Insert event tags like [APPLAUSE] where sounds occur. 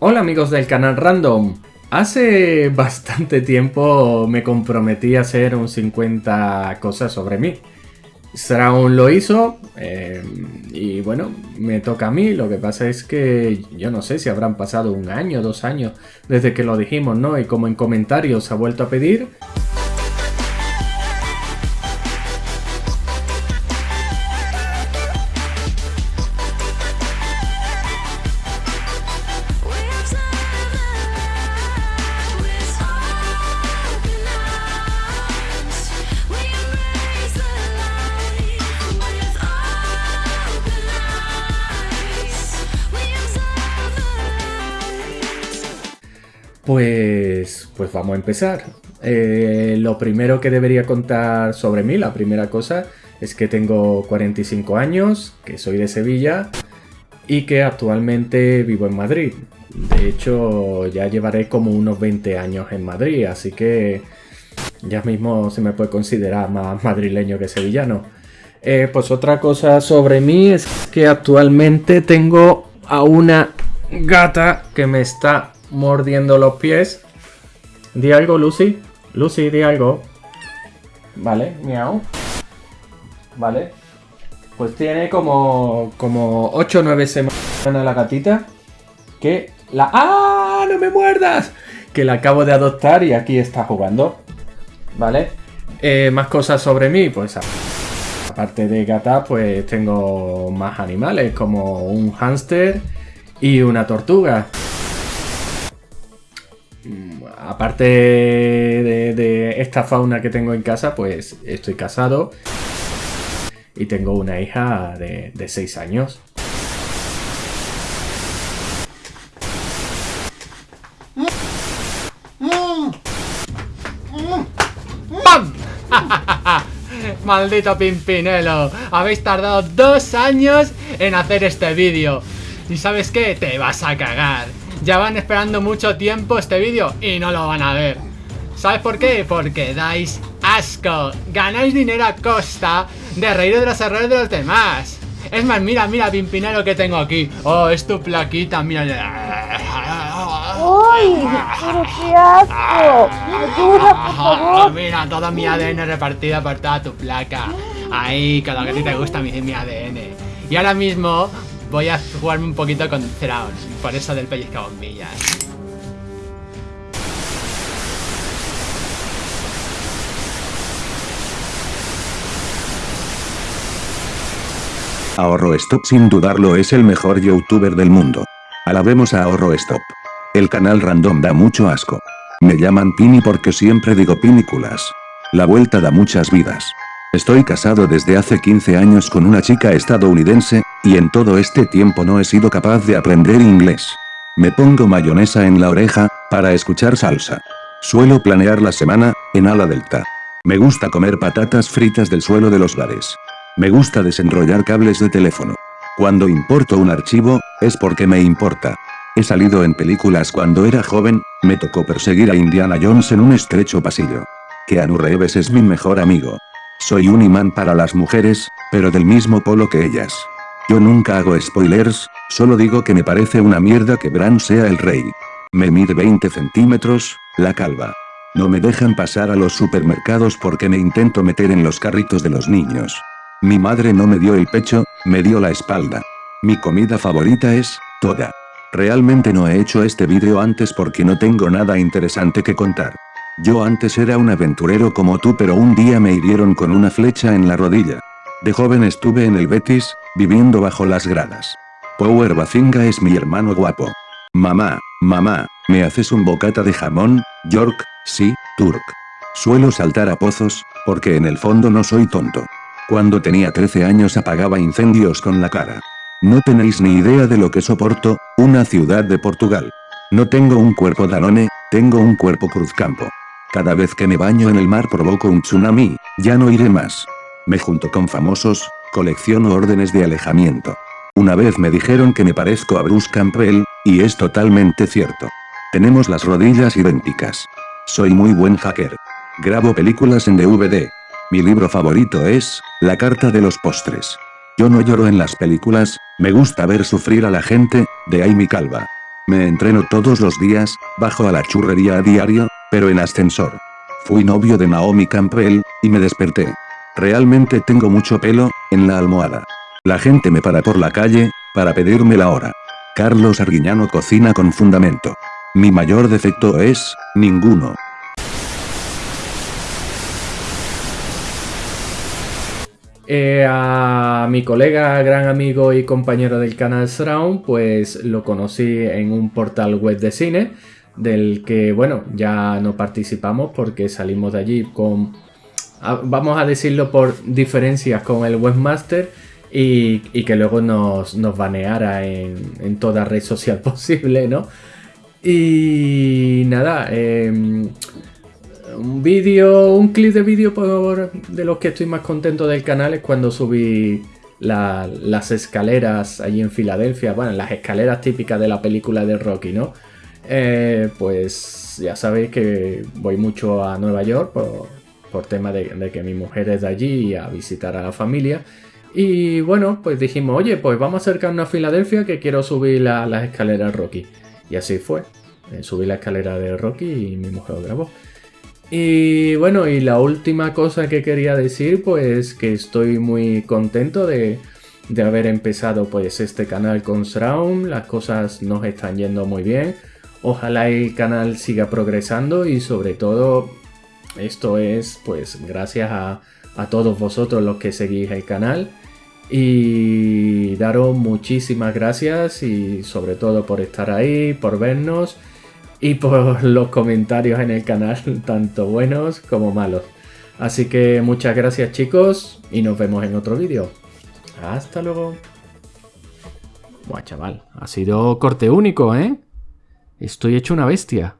Hola amigos del canal Random. Hace bastante tiempo me comprometí a hacer un 50 cosas sobre mí. Straun lo hizo eh, y bueno, me toca a mí. Lo que pasa es que yo no sé si habrán pasado un año, dos años desde que lo dijimos, ¿no? Y como en comentarios ha vuelto a pedir, Pues, pues vamos a empezar. Eh, lo primero que debería contar sobre mí, la primera cosa, es que tengo 45 años, que soy de Sevilla y que actualmente vivo en Madrid. De hecho, ya llevaré como unos 20 años en Madrid, así que ya mismo se me puede considerar más madrileño que sevillano. Eh, pues otra cosa sobre mí es que actualmente tengo a una gata que me está mordiendo los pies. Di algo, Lucy. Lucy, di algo. Vale, miau. Vale. Pues tiene como, como 8 o 9 semanas la gatita. Que la... ¡Ah! ¡No me muerdas! Que la acabo de adoptar y aquí está jugando. ¿Vale? Eh, más cosas sobre mí, pues aparte de gata, pues tengo más animales como un hámster y una tortuga aparte de, esta fauna que tengo en casa, pues estoy casado y tengo una hija de, 6 años. [LAUGHS] Maldito Pimpinelo, habéis tardado dos años en hacer este vídeo. ¿Y sabes qué? Te vas a cagar ya van esperando mucho tiempo este vídeo y no lo van a ver. ¿Sabes por qué? Porque dais asco. Ganáis dinero a costa de reír de los errores de los demás. Es más, mira, mira, Pimpinero que tengo aquí. Oh, es tu plaquita, mira. ¡Uy! ¡Pero qué asco! ¡Ayuda, por favor! Mira, todo mi ADN repartido por toda tu placa. Ahí, con lo que a ti te gusta mi, mi ADN. Y ahora mismo voy a jugarme un poquito con Thrawn, por eso del pellizca bombillas. Ahorro Stop sin dudarlo es el mejor youtuber del mundo. Alabemos a Ahorro Stop. El canal random da mucho asco. Me llaman Pini porque siempre digo pinículas. La vuelta da muchas vidas. Estoy casado desde hace 15 años con una chica estadounidense, y en todo este tiempo no he sido capaz de aprender inglés. Me pongo mayonesa en la oreja, para escuchar salsa. Suelo planear la semana, en ala delta. Me gusta comer patatas fritas del suelo de los bares. Me gusta desenrollar cables de teléfono. Cuando importo un archivo, es porque me importa. He salido en películas cuando era joven, me tocó perseguir a Indiana Jones en un estrecho pasillo. Keanu Reeves es mi mejor amigo. Soy un imán para las mujeres, pero del mismo polo que ellas. Yo nunca hago spoilers, solo digo que me parece una mierda que Bran sea el rey. Me mide 20 centímetros, la calva. No me dejan pasar a los supermercados porque me intento meter en los carritos de los niños. Mi madre no me dio el pecho, me dio la espalda. Mi comida favorita es, toda. Realmente no he hecho este vídeo antes porque no tengo nada interesante que contar. Yo antes era un aventurero como tú pero un día me hirieron con una flecha en la rodilla. De joven estuve en el Betis, viviendo bajo las gradas. Power Bazinga es mi hermano guapo. Mamá, mamá, ¿me haces un bocata de jamón? York, sí, Turk. Suelo saltar a pozos, porque en el fondo no soy tonto. Cuando tenía 13 años apagaba incendios con la cara. No tenéis ni idea de lo que soporto, una ciudad de Portugal. No tengo un cuerpo Danone, tengo un cuerpo cruzcampo. Cada vez que me baño en el mar provoco un tsunami, ya no iré más. Me junto con famosos, colecciono órdenes de alejamiento. Una vez me dijeron que me parezco a Bruce Campbell, y es totalmente cierto. Tenemos las rodillas idénticas. Soy muy buen hacker. Grabo películas en DVD. Mi libro favorito es, La carta de los postres. Yo no lloro en las películas, me gusta ver sufrir a la gente, de ahí mi calva. Me entreno todos los días, bajo a la churrería a diario, pero en ascensor. Fui novio de Naomi Campbell, y me desperté. Realmente tengo mucho pelo, en la almohada. La gente me para por la calle, para pedirme la hora. Carlos Arguiñano cocina con fundamento. Mi mayor defecto es, ninguno. Eh, a mi colega, gran amigo y compañero del canal Surround, pues lo conocí en un portal web de cine, del que, bueno, ya no participamos porque salimos de allí con, vamos a decirlo por diferencias con el webmaster y, que luego nos, nos baneara en, toda red social [LAUGHS] posible, ¿no? Y nada, em, un vídeo, un clip de vídeo de los que estoy más contento del canal es cuando subí las escaleras allí en Filadelfia, bueno, las escaleras típicas de la película de Rocky, ¿no? Eh, pues ya sabéis que voy mucho a Nueva York por, tema de, que mi mujer es de allí a visitar a la familia. Y bueno, pues dijimos, oye, pues vamos a acercarnos a Filadelfia que quiero subir las escaleras Rocky. Y así fue. Eh, subí la escalera de Rocky y mi mujer lo grabó. Y bueno, y la última cosa que quería decir, pues que estoy muy contento de, haber empezado pues este canal con Surround. Las cosas nos están yendo muy bien. Ojalá el canal siga progresando y sobre todo esto es pues gracias a, a todos vosotros los que seguís el canal. Y daros muchísimas gracias y sobre todo por estar ahí, por vernos y por [LAUGHS] los comentarios en el canal, tanto buenos como malos. Así que muchas gracias chicos y nos vemos en otro vídeo. Hasta luego. Buah, chaval, ha sido corte único, ¿eh? Estoy hecho una bestia.